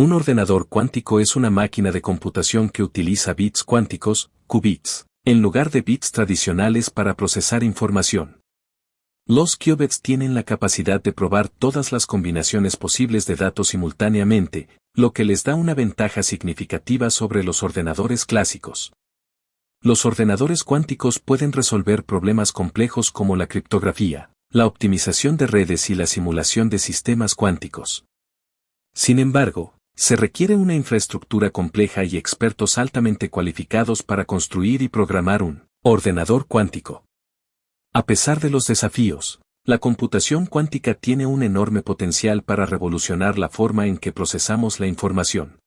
Un ordenador cuántico es una máquina de computación que utiliza bits cuánticos, qubits, en lugar de bits tradicionales para procesar información. Los qubits tienen la capacidad de probar todas las combinaciones posibles de datos simultáneamente, lo que les da una ventaja significativa sobre los ordenadores clásicos. Los ordenadores cuánticos pueden resolver problemas complejos como la criptografía, la optimización de redes y la simulación de sistemas cuánticos. Sin embargo, se requiere una infraestructura compleja y expertos altamente cualificados para construir y programar un ordenador cuántico. A pesar de los desafíos, la computación cuántica tiene un enorme potencial para revolucionar la forma en que procesamos la información.